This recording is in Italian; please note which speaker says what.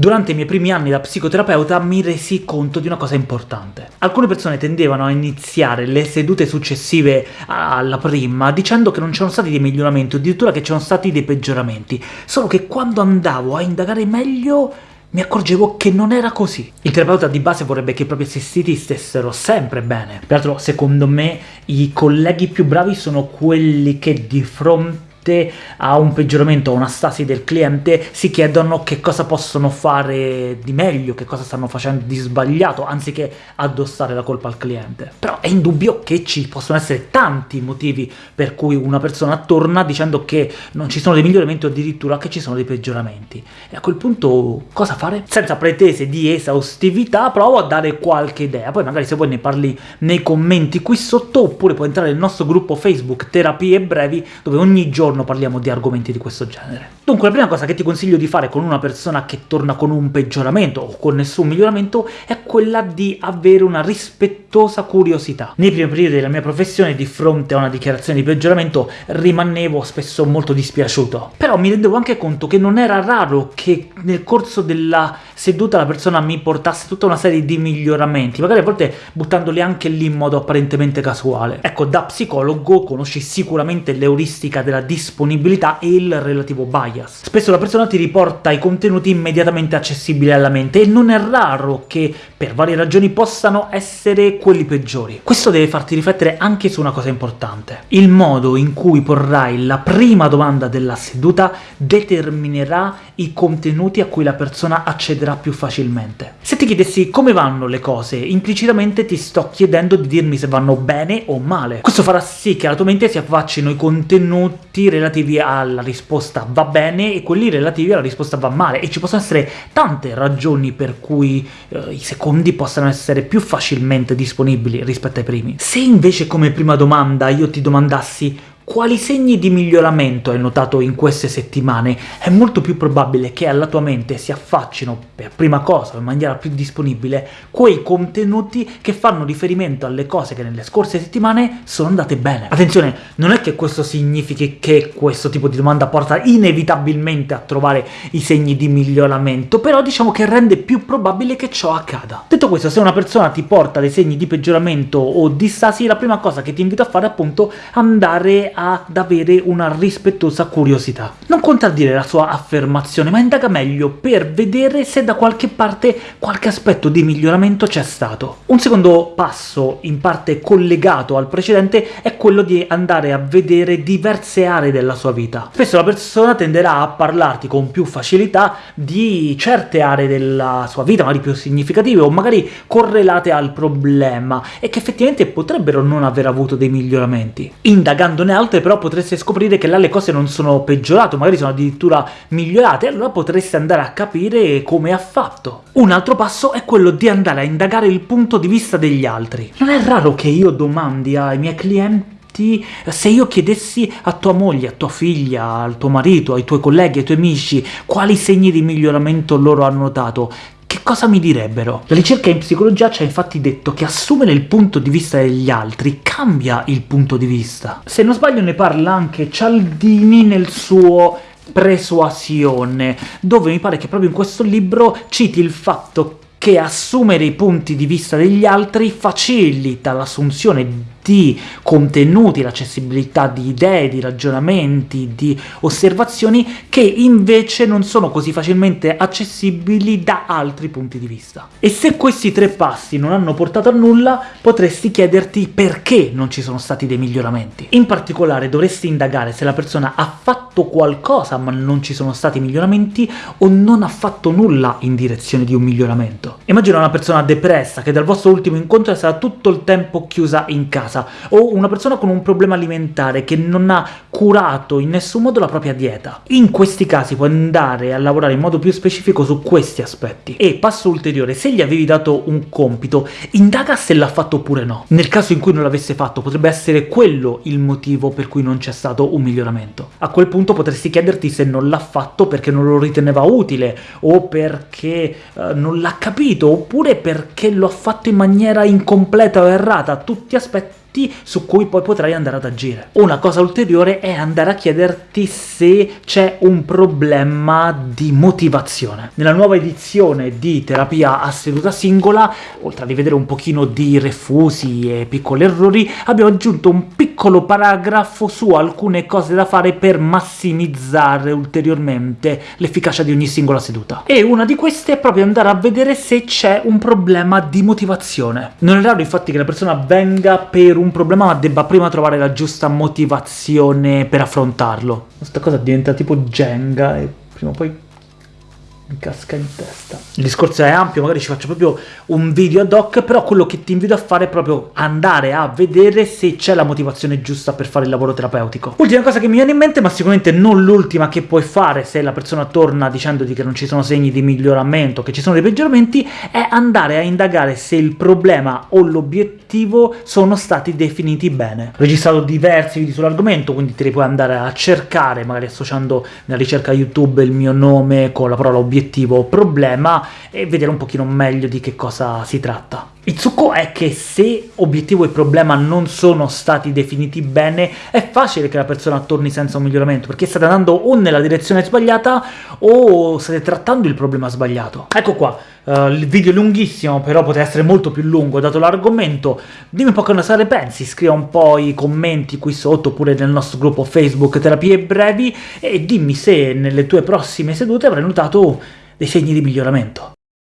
Speaker 1: Durante i miei primi anni da psicoterapeuta mi resi conto di una cosa importante. Alcune persone tendevano a iniziare le sedute successive alla prima dicendo che non c'erano stati dei miglioramenti, addirittura che c'erano stati dei peggioramenti, solo che quando andavo a indagare meglio mi accorgevo che non era così. Il terapeuta di base vorrebbe che i propri assistiti stessero sempre bene. Peraltro, secondo me, i colleghi più bravi sono quelli che di fronte a un peggioramento, a una stasi del cliente, si chiedono che cosa possono fare di meglio, che cosa stanno facendo di sbagliato, anziché addossare la colpa al cliente. Però è indubbio che ci possono essere tanti motivi per cui una persona torna dicendo che non ci sono dei miglioramenti o addirittura che ci sono dei peggioramenti. E a quel punto cosa fare? Senza pretese di esaustività provo a dare qualche idea, poi magari se vuoi ne parli nei commenti qui sotto, oppure puoi entrare nel nostro gruppo Facebook Terapie Brevi, dove ogni giorno giorno parliamo di argomenti di questo genere. Dunque la prima cosa che ti consiglio di fare con una persona che torna con un peggioramento o con nessun miglioramento è quella di avere una rispettosa curiosità. Nei primi periodi della mia professione, di fronte a una dichiarazione di peggioramento, rimanevo spesso molto dispiaciuto. Però mi rendevo anche conto che non era raro che nel corso della seduta la persona mi portasse tutta una serie di miglioramenti, magari a volte buttandoli anche lì in modo apparentemente casuale. Ecco, da psicologo conosci sicuramente l'euristica della disponibilità e il relativo bias. Spesso la persona ti riporta i contenuti immediatamente accessibili alla mente, e non è raro che, per varie ragioni, possano essere quelli peggiori. Questo deve farti riflettere anche su una cosa importante. Il modo in cui porrai la prima domanda della seduta determinerà i contenuti a cui la persona accederà più facilmente. Se ti chiedessi come vanno le cose, implicitamente ti sto chiedendo di dirmi se vanno bene o male. Questo farà sì che alla tua mente si affaccino i contenuti relativi alla risposta va bene e quelli relativi alla risposta va male, e ci possono essere tante ragioni per cui eh, i secondi possano essere più facilmente disponibili rispetto ai primi. Se invece come prima domanda io ti domandassi quali segni di miglioramento hai notato in queste settimane? È molto più probabile che alla tua mente si affaccino, per prima cosa, in maniera più disponibile, quei contenuti che fanno riferimento alle cose che nelle scorse settimane sono andate bene. Attenzione, non è che questo significhi che questo tipo di domanda porta inevitabilmente a trovare i segni di miglioramento, però diciamo che rende più probabile che ciò accada. Detto questo, se una persona ti porta dei segni di peggioramento o di stasi, la prima cosa che ti invito a fare è appunto andare ad avere una rispettosa curiosità. Non contraddire la sua affermazione, ma indaga meglio per vedere se da qualche parte qualche aspetto di miglioramento c'è stato. Un secondo passo, in parte collegato al precedente, è quello di andare a vedere diverse aree della sua vita. Spesso la persona tenderà a parlarti con più facilità di certe aree della sua vita, magari più significative, o magari correlate al problema, e che effettivamente potrebbero non aver avuto dei miglioramenti. Indagandone volte però potreste scoprire che là le cose non sono peggiorate, magari sono addirittura migliorate, allora potreste andare a capire come ha fatto. Un altro passo è quello di andare a indagare il punto di vista degli altri. Non è raro che io domandi ai miei clienti se io chiedessi a tua moglie, a tua figlia, al tuo marito, ai tuoi colleghi, ai tuoi amici, quali segni di miglioramento loro hanno notato, che cosa mi direbbero? La ricerca in psicologia ci ha infatti detto che assumere il punto di vista degli altri cambia il punto di vista. Se non sbaglio ne parla anche Cialdini nel suo Persuasione, dove mi pare che proprio in questo libro citi il fatto che assumere i punti di vista degli altri facilita l'assunzione di contenuti, l'accessibilità di idee, di ragionamenti, di osservazioni che invece non sono così facilmente accessibili da altri punti di vista. E se questi tre passi non hanno portato a nulla, potresti chiederti perché non ci sono stati dei miglioramenti. In particolare dovresti indagare se la persona ha fatto qualcosa ma non ci sono stati miglioramenti, o non ha fatto nulla in direzione di un miglioramento. Immagina una persona depressa che dal vostro ultimo incontro è stata tutto il tempo chiusa in casa, casa, o una persona con un problema alimentare che non ha curato in nessun modo la propria dieta. In questi casi puoi andare a lavorare in modo più specifico su questi aspetti. E, passo ulteriore, se gli avevi dato un compito, indaga se l'ha fatto oppure no. Nel caso in cui non l'avesse fatto, potrebbe essere quello il motivo per cui non c'è stato un miglioramento. A quel punto potresti chiederti se non l'ha fatto perché non lo riteneva utile, o perché uh, non l'ha capito, oppure perché lo ha fatto in maniera incompleta o errata, tutti aspetti punti su cui poi potrai andare ad agire. Una cosa ulteriore è andare a chiederti se c'è un problema di motivazione. Nella nuova edizione di terapia a seduta singola, oltre a rivedere un pochino di refusi e piccoli errori, abbiamo aggiunto un piccolo paragrafo su alcune cose da fare per massimizzare ulteriormente l'efficacia di ogni singola seduta. E una di queste è proprio andare a vedere se c'è un problema di motivazione. Non è raro infatti che la persona venga per un problema ma debba prima trovare la giusta motivazione per affrontarlo. Questa cosa diventa tipo Jenga e prima o poi mi casca in testa. Il discorso è ampio, magari ci faccio proprio un video ad hoc, però quello che ti invito a fare è proprio andare a vedere se c'è la motivazione giusta per fare il lavoro terapeutico. Ultima cosa che mi viene in mente, ma sicuramente non l'ultima che puoi fare se la persona torna dicendoti che non ci sono segni di miglioramento, che ci sono dei peggioramenti, è andare a indagare se il problema o l'obiettivo sono stati definiti bene. Ho registrato diversi video sull'argomento, quindi te li puoi andare a cercare, magari associando nella ricerca YouTube il mio nome con la parola obiettivo obiettivo problema e vedere un pochino meglio di che cosa si tratta. Il succo è che se obiettivo e problema non sono stati definiti bene, è facile che la persona torni senza un miglioramento, perché state andando o nella direzione sbagliata o state trattando il problema sbagliato. Ecco qua, uh, il video è lunghissimo, però potrebbe essere molto più lungo dato l'argomento. Dimmi un po' cosa ne pensi, scrivi un po' i commenti qui sotto, oppure nel nostro gruppo Facebook Terapie Brevi, e dimmi se nelle tue prossime sedute avrai notato dei segni di miglioramento.